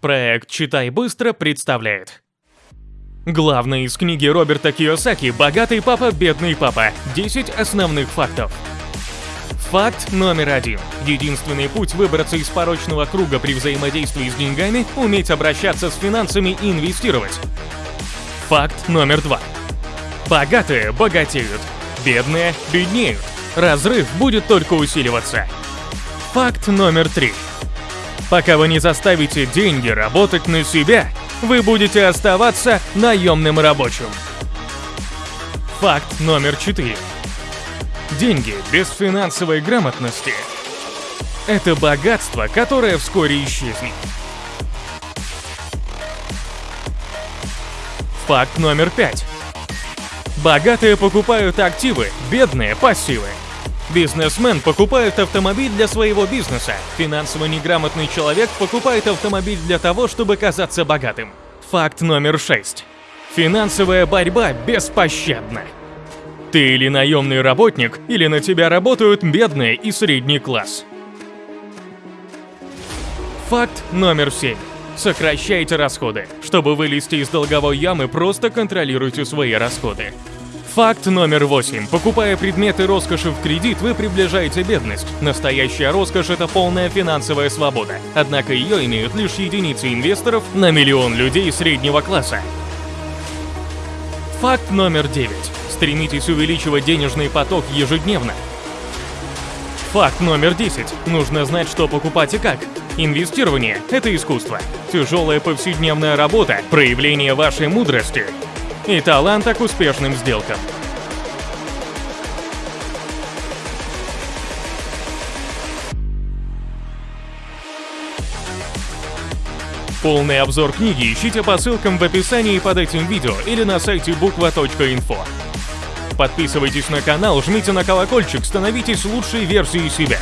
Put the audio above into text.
Проект «Читай быстро» представляет. Главное из книги Роберта Кiyosaki «Богатый папа, бедный папа. 10 основных фактов». Факт номер один. Единственный путь выбраться из порочного круга при взаимодействии с деньгами – уметь обращаться с финансами и инвестировать. Факт номер два. Богатые богатеют, бедные беднеют. Разрыв будет только усиливаться. Факт номер три. Пока вы не заставите деньги работать на себя, вы будете оставаться наемным рабочим. Факт номер четыре. Деньги без финансовой грамотности – это богатство, которое вскоре исчезнет. Факт номер пять. Богатые покупают активы, бедные – пассивы. Бизнесмен покупает автомобиль для своего бизнеса. Финансово неграмотный человек покупает автомобиль для того, чтобы казаться богатым. Факт номер 6. Финансовая борьба беспощадна. Ты или наемный работник, или на тебя работают бедные и средний класс. Факт номер 7. Сокращайте расходы. Чтобы вылезти из долговой ямы, просто контролируйте свои расходы. Факт номер 8. Покупая предметы роскоши в кредит, вы приближаете бедность. Настоящая роскошь – это полная финансовая свобода. Однако ее имеют лишь единицы инвесторов на миллион людей среднего класса. Факт номер 9. Стремитесь увеличивать денежный поток ежедневно. Факт номер 10. Нужно знать, что покупать и как. Инвестирование – это искусство. Тяжелая повседневная работа – проявление вашей мудрости и таланта к успешным сделкам. Полный обзор книги ищите по ссылкам в описании под этим видео или на сайте буква.инфо. Подписывайтесь на канал, жмите на колокольчик, становитесь лучшей версией себя.